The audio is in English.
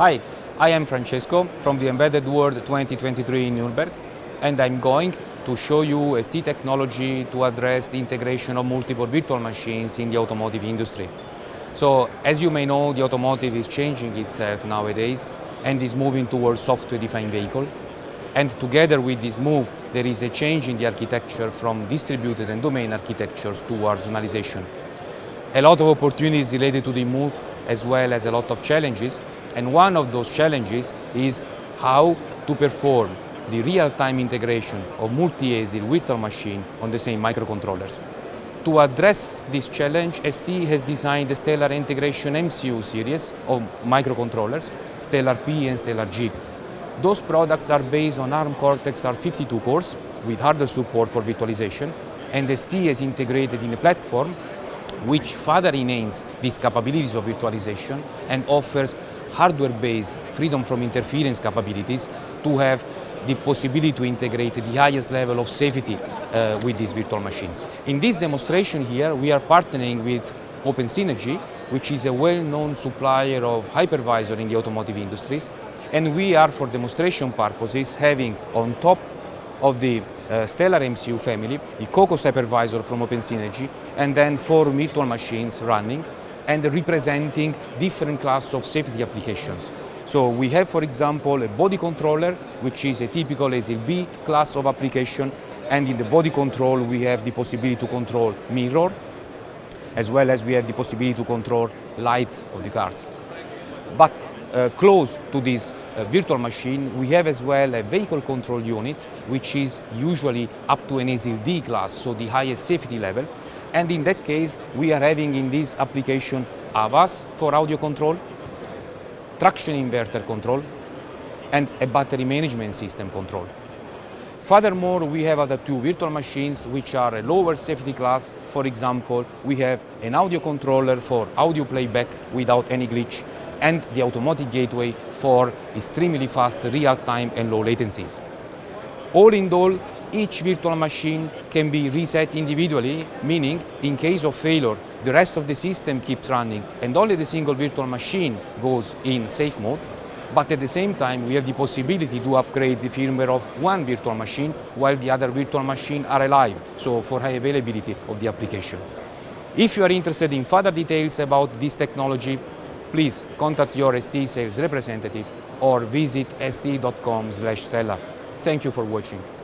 Hi, I am Francesco from the Embedded World 2023 in Nuremberg and I'm going to show you ST technology to address the integration of multiple virtual machines in the automotive industry. So as you may know, the automotive is changing itself nowadays and is moving towards software-defined vehicle. And together with this move, there is a change in the architecture from distributed and domain architectures towards zonalization. A lot of opportunities related to the move as well as a lot of challenges and one of those challenges is how to perform the real-time integration of multi-ASIL virtual machine on the same microcontrollers. To address this challenge, ST has designed the Stellar Integration MCU series of microcontrollers, Stellar P and Stellar G. Those products are based on ARM Cortex-R52 cores with hardware support for virtualization, and ST has integrated in a platform which further enhances these capabilities of virtualization and offers hardware-based freedom from interference capabilities to have the possibility to integrate the highest level of safety uh, with these virtual machines. In this demonstration here, we are partnering with Open Synergy, which is a well-known supplier of hypervisor in the automotive industries, and we are, for demonstration purposes, having on top of the uh, Stellar MCU family, the COQOS hypervisor from Open Synergy, and then four virtual machines running and representing different class of safety applications. So we have, for example, a body controller, which is a typical ASIL B class of application, and in the body control we have the possibility to control mirror, as well as we have the possibility to control lights of the cars. But uh, close to this uh, virtual machine, we have as well a vehicle control unit, which is usually up to an ASIL D class, so the highest safety level, and in that case, we are having in this application AVAS for audio control, traction inverter control, and a battery management system control. Furthermore, we have other two virtual machines which are a lower safety class. For example, we have an audio controller for audio playback without any glitch and the automotive gateway for extremely fast real-time and low latencies. All in all, each virtual machine can be reset individually, meaning in case of failure, the rest of the system keeps running and only the single virtual machine goes in safe mode. But at the same time, we have the possibility to upgrade the firmware of one virtual machine while the other virtual machine are alive, so for high availability of the application. If you are interested in further details about this technology, please contact your ST sales representative or visit st.com/stellar. Thank you for watching.